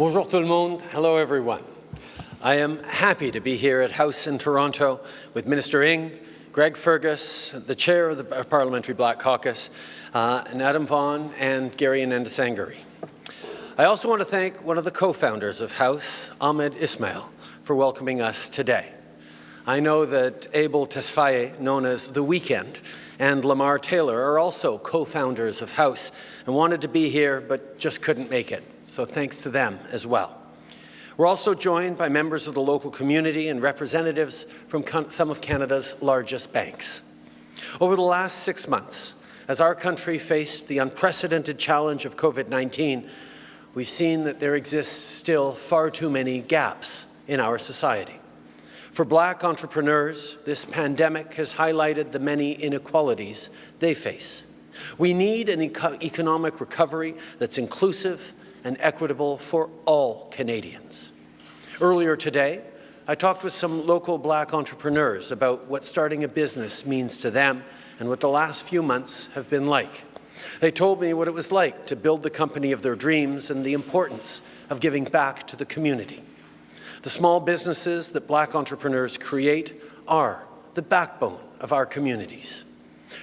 Bonjour tout le monde. Hello everyone. I am happy to be here at HXOUSE in Toronto with Minister Ng, Greg Fergus, the chair of the Parliamentary Black Caucus, uh, and Adam Vaughan and Gary Anandasangaree. I also want to thank one of the co-founders of HXOUSE, Ahmed Ismail, for welcoming us today. I know that Abel Tesfaye, known as The Weeknd, and La Mar Taylor are also co-founders of HXOUSE and wanted to be here but just couldn't make it. So thanks to them as well. We're also joined by members of the local community and representatives from some of Canada's largest banks. Over the last six months, as our country faced the unprecedented challenge of COVID-19, we've seen that there exists still far too many gaps in our society. For black entrepreneurs, this pandemic has highlighted the many inequalities they face. We need an eco economic recovery that's inclusive and equitable for all Canadians. Earlier today, I talked with some local black entrepreneurs about what starting a business means to them and what the last few months have been like. They told me what it was like to build the company of their dreams and the importance of giving back to the community. The small businesses that black entrepreneurs create are the backbone of our communities.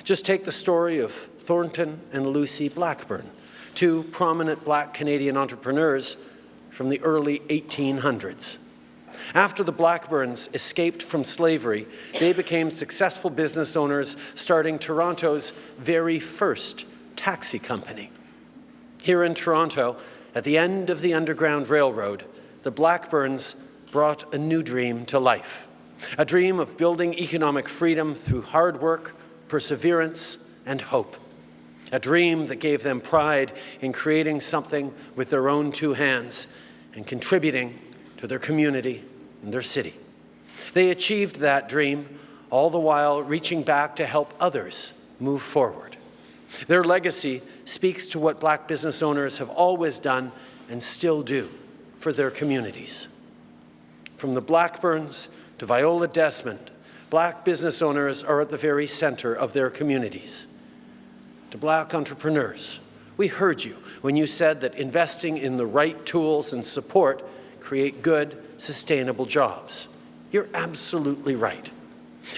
Just take the story of Thornton and Lucy Blackburn, two prominent black Canadian entrepreneurs from the early 1800s. After the Blackburns escaped from slavery, they became successful business owners, starting Toronto's very first taxi company. Here in Toronto, at the end of the Underground Railroad, the Blackburns brought a new dream to life, a dream of building economic freedom through hard work, perseverance, and hope a dream that gave them pride in creating something with their own two hands and contributing to their community and their city. They achieved that dream, all the while reaching back to help others move forward. Their legacy speaks to what black business owners have always done and still do for their communities. From the Blackburns to Viola Desmond, black business owners are at the very center of their communities to black entrepreneurs. We heard you when you said that investing in the right tools and support create good, sustainable jobs. You're absolutely right.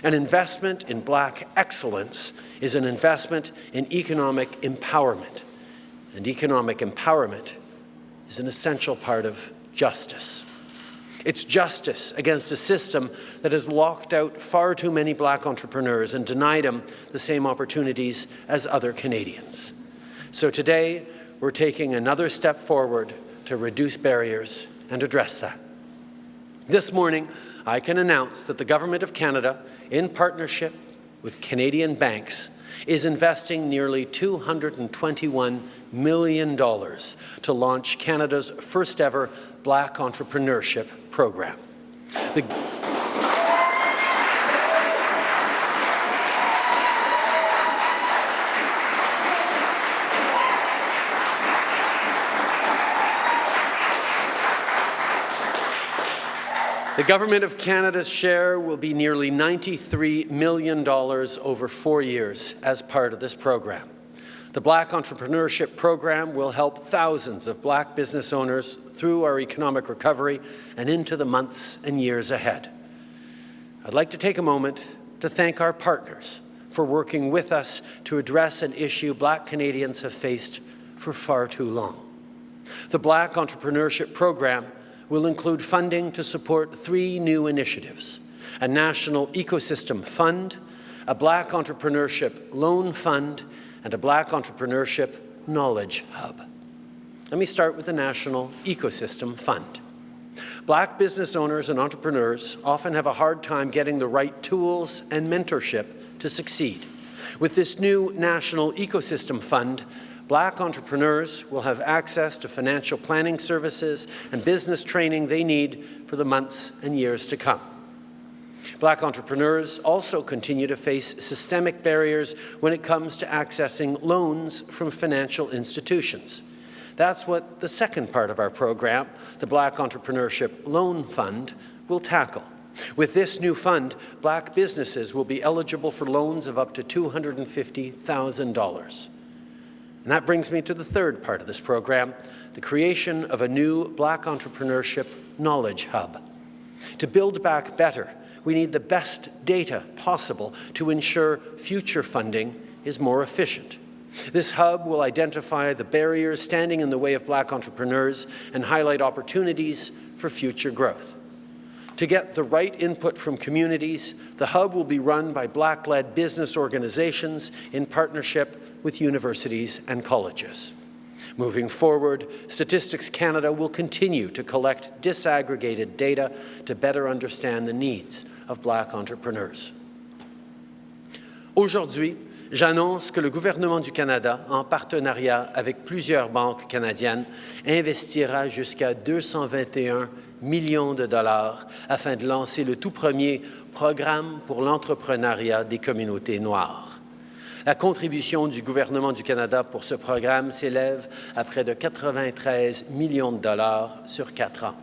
An investment in black excellence is an investment in economic empowerment. And economic empowerment is an essential part of justice. It's justice against a system that has locked out far too many black entrepreneurs and denied them the same opportunities as other Canadians. So today, we're taking another step forward to reduce barriers and address that. This morning, I can announce that the Government of Canada, in partnership with Canadian banks, is investing nearly $221 million to launch Canada's first ever Black Entrepreneurship Program. The The Government of Canada's share will be nearly $93 million over four years as part of this program. The Black Entrepreneurship Program will help thousands of black business owners through our economic recovery and into the months and years ahead. I'd like to take a moment to thank our partners for working with us to address an issue black Canadians have faced for far too long. The Black Entrepreneurship Program will include funding to support three new initiatives, a national ecosystem fund, a black entrepreneurship loan fund, and a black entrepreneurship knowledge hub. Let me start with the National Ecosystem Fund. Black business owners and entrepreneurs often have a hard time getting the right tools and mentorship to succeed. With this new National Ecosystem Fund, Black entrepreneurs will have access to financial planning services and business training they need for the months and years to come. Black entrepreneurs also continue to face systemic barriers when it comes to accessing loans from financial institutions. That's what the second part of our program, the Black Entrepreneurship Loan Fund, will tackle. With this new fund, black businesses will be eligible for loans of up to $250,000. And that brings me to the third part of this program, the creation of a new Black Entrepreneurship Knowledge Hub. To build back better, we need the best data possible to ensure future funding is more efficient. This hub will identify the barriers standing in the way of black entrepreneurs and highlight opportunities for future growth. To get the right input from communities, the hub will be run by black-led business organizations in partnership with universities and colleges. Moving forward, Statistics Canada will continue to collect disaggregated data to better understand the needs of black entrepreneurs. Aujourd'hui, j'annonce que le gouvernement du Canada, en partenariat avec plusieurs banques canadiennes, investira jusqu'à 221 millions de dollars afin de lancer le tout premier programme pour l'entrepreneuriat des communautés noires. La contribution du gouvernement du Canada pour ce programme s'élève à près de 93 millions de dollars sur quatre ans.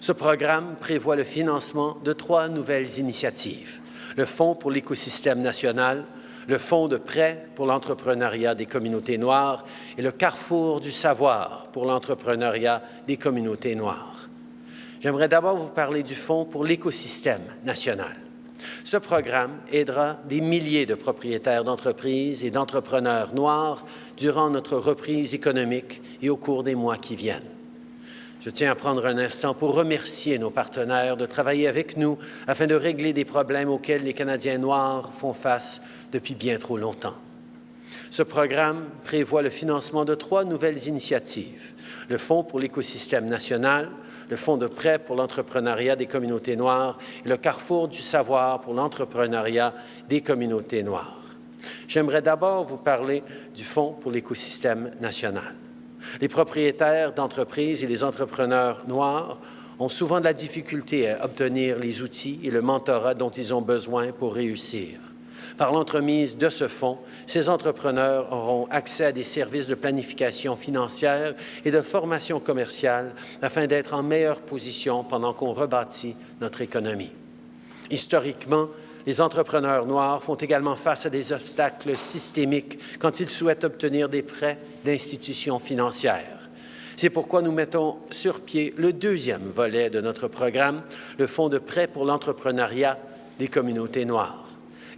Ce programme prévoit le financement de trois nouvelles initiatives. Le Fonds pour l'écosystème national, le Fonds de prêt pour l'entrepreneuriat des communautés noires et le Carrefour du savoir pour l'entrepreneuriat des communautés noires. J'aimerais d'abord vous parler du Fonds pour l'écosystème national. Ce programme aidera des milliers de propriétaires d'entreprises et d'entrepreneurs noirs durant notre reprise économique et au cours des mois qui viennent. Je tiens à prendre un instant pour remercier nos partenaires de travailler avec nous afin de régler des problèmes auxquels les Canadiens noirs font face depuis bien trop longtemps. Ce programme prévoit le financement de trois nouvelles initiatives. Le Fonds pour l'écosystème national, le Fonds de prêt pour l'entrepreneuriat des communautés noires et le Carrefour du savoir pour l'entrepreneuriat des communautés noires. J'aimerais d'abord vous parler du Fonds pour l'écosystème national. Les propriétaires d'entreprises et les entrepreneurs noirs ont souvent de la difficulté à obtenir les outils et le mentorat dont ils ont besoin pour réussir. Par l'entremise de ce fonds, ces entrepreneurs auront accès à des services de planification financière et de formation commerciale afin d'être en meilleure position pendant qu'on rebâtit notre économie. Historiquement, les entrepreneurs noirs font également face à des obstacles systémiques quand ils souhaitent obtenir des prêts d'institutions financières. C'est pourquoi nous mettons sur pied le deuxième volet de notre programme, le Fonds de prêt pour l'entrepreneuriat des communautés noires.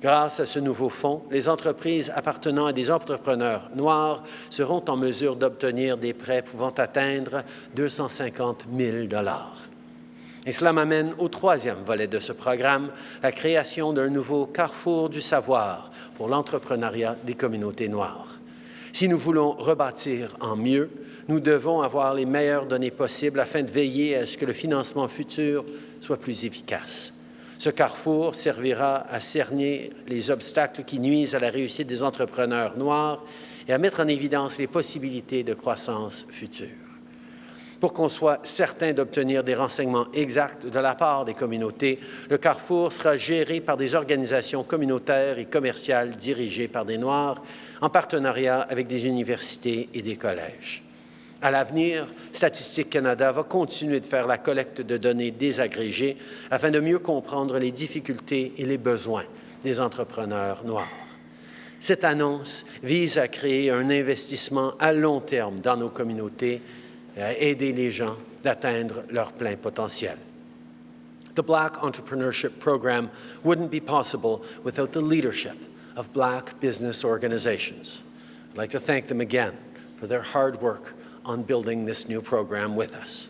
Grâce à ce nouveau fonds, les entreprises appartenant à des entrepreneurs noirs seront en mesure d'obtenir des prêts pouvant atteindre 250 000 et cela m'amène au troisième volet de ce programme, la création d'un nouveau carrefour du savoir pour l'entrepreneuriat des communautés noires. Si nous voulons rebâtir en mieux, nous devons avoir les meilleures données possibles afin de veiller à ce que le financement futur soit plus efficace. Ce carrefour servira à cerner les obstacles qui nuisent à la réussite des entrepreneurs noirs et à mettre en évidence les possibilités de croissance future pour qu'on soit certain d'obtenir des renseignements exacts de la part des communautés. Le Carrefour sera géré par des organisations communautaires et commerciales dirigées par des Noirs, en partenariat avec des universités et des collèges. À l'avenir, Statistique Canada va continuer de faire la collecte de données désagrégées afin de mieux comprendre les difficultés et les besoins des entrepreneurs noirs. Cette annonce vise à créer un investissement à long terme dans nos communautés et à aider les gens d'atteindre leur plein potentiel. The Black Entrepreneurship Program wouldn't be possible without the leadership of Black business organizations. I'd like to thank them again for their hard work on building this new program with us.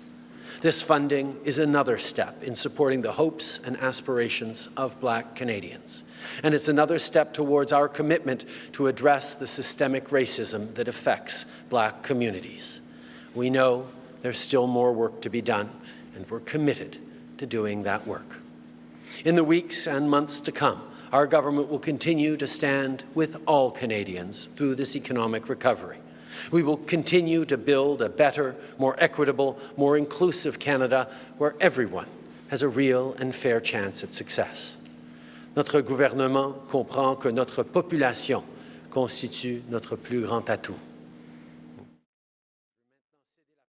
This funding is another step in supporting the hopes and aspirations of Black Canadians. And it's another step towards our commitment to address the systemic racism that affects Black communities. We know there's still more work to be done, and we're committed to doing that work. In the weeks and months to come, our government will continue to stand with all Canadians through this economic recovery. We will continue to build a better, more equitable, more inclusive Canada where everyone has a real and fair chance at success. Notre gouvernement comprend que notre population constitue notre plus grand atout.